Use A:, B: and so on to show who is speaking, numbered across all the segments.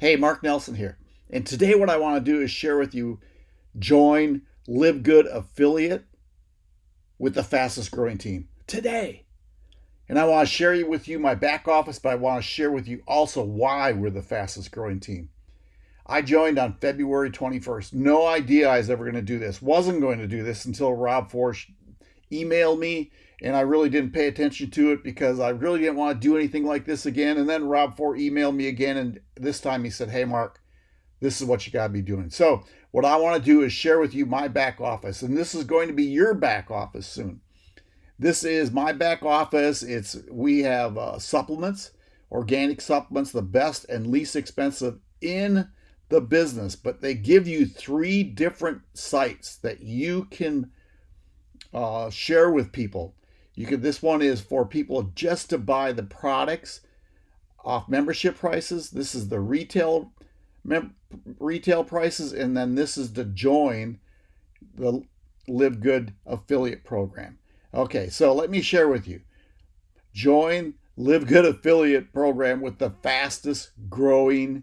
A: Hey, Mark Nelson here. And today, what I want to do is share with you join Live Good Affiliate with the fastest growing team today. And I want to share with you my back office, but I want to share with you also why we're the fastest growing team. I joined on February 21st. No idea I was ever going to do this. Wasn't going to do this until Rob Forsch emailed me and I really didn't pay attention to it because I really didn't want to do anything like this again. And then Rob Forsch emailed me again, and this time he said, Hey, Mark, this is what you got to be doing. So, what I want to do is share with you my back office, and this is going to be your back office soon. This is my back office. It's we have uh, supplements, organic supplements, the best and least expensive in the business, but they give you three different sites that you can uh, share with people you could this one is for people just to buy the products off membership prices. This is the retail retail prices, and then this is to join the Live Good affiliate program. Okay, so let me share with you. Join Live Good affiliate program with the fastest growing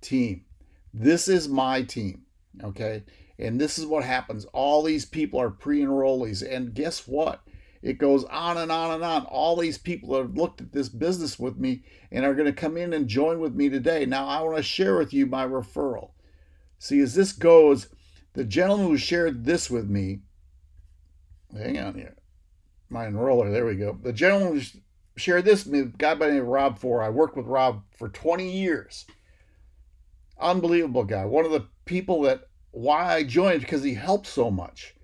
A: team. This is my team. Okay, and this is what happens. All these people are pre-enrollees, and guess what? It goes on and on and on. All these people have looked at this business with me and are going to come in and join with me today. Now, I want to share with you my referral. See, as this goes, the gentleman who shared this with me, hang on here, my enroller, there we go. The gentleman who shared this with me, a guy by the name of Rob For. I worked with Rob for 20 years. Unbelievable guy. One of the people that why I joined because he helped so much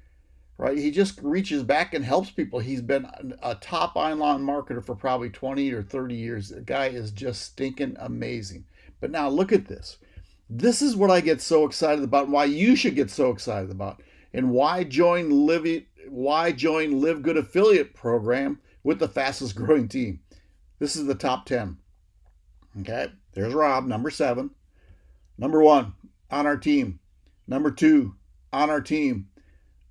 A: right? He just reaches back and helps people. He's been a top online marketer for probably 20 or 30 years. The guy is just stinking amazing. But now look at this. This is what I get so excited about and why you should get so excited about and why join Live why join Live Good affiliate program with the fastest growing team. This is the top 10. Okay? There's Rob, number 7. Number 1 on our team. Number 2 on our team.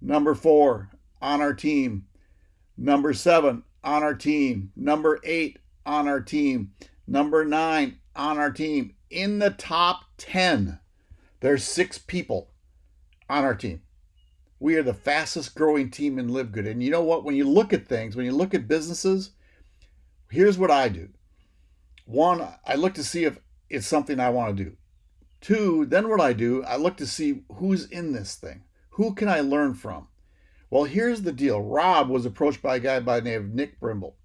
A: Number four on our team. Number seven on our team. Number eight on our team. Number nine on our team. In the top 10, there's six people on our team. We are the fastest growing team in Live Good. And you know what? When you look at things, when you look at businesses, here's what I do. One, I look to see if it's something I want to do. Two, then what I do, I look to see who's in this thing. Who can I learn from? Well, here's the deal. Rob was approached by a guy by the name of Nick Brimble.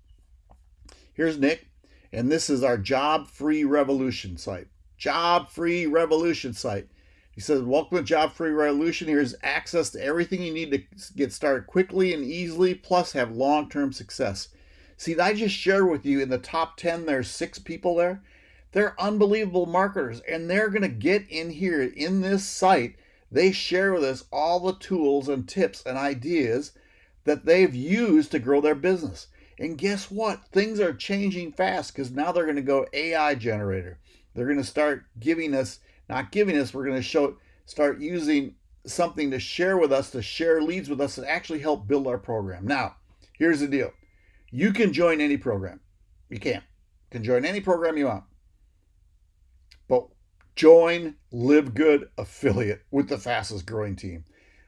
A: Here's Nick, and this is our Job Free Revolution site. Job Free Revolution site. He says, Welcome to Job Free Revolution. Here's access to everything you need to get started quickly and easily, plus have long term success. See, I just shared with you in the top 10, there's six people there. They're unbelievable marketers, and they're going to get in here in this site they share with us all the tools and tips and ideas that they've used to grow their business. And guess what? Things are changing fast because now they're going to go AI generator. They're going to start giving us, not giving us, we're going to show, start using something to share with us, to share leads with us, and actually help build our program. Now, here's the deal you can join any program. You can. You can join any program you want. But Join Live Good affiliate with the fastest growing team.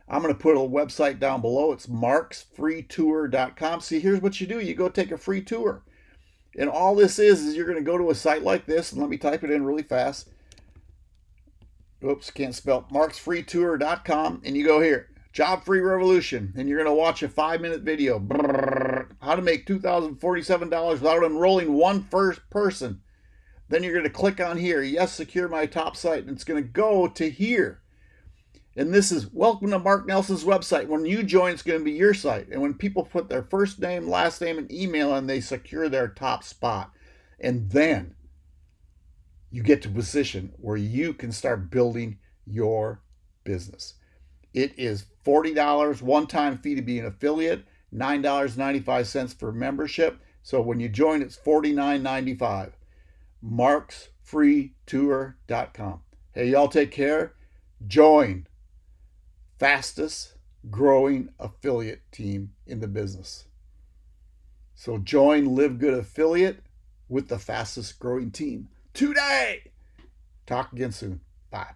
A: I'm going to put a website down below. It's marksfreetour.com. See, here's what you do you go take a free tour. And all this is, is you're going to go to a site like this, and let me type it in really fast. Oops, can't spell. marksfreetour.com, and you go here, Job Free Revolution, and you're going to watch a five minute video. How to make $2,047 without enrolling one first person. Then you're going to click on here, yes, secure my top site, and it's going to go to here. And this is welcome to Mark Nelson's website. When you join, it's going to be your site. And when people put their first name, last name, and email and they secure their top spot. And then you get to position where you can start building your business. It is $40 one time fee to be an affiliate, $9.95 for membership. So when you join, it's $49.95 marksfreetour.com. Hey, y'all take care. Join fastest growing affiliate team in the business. So join Live Good Affiliate with the fastest growing team today. Talk again soon. Bye.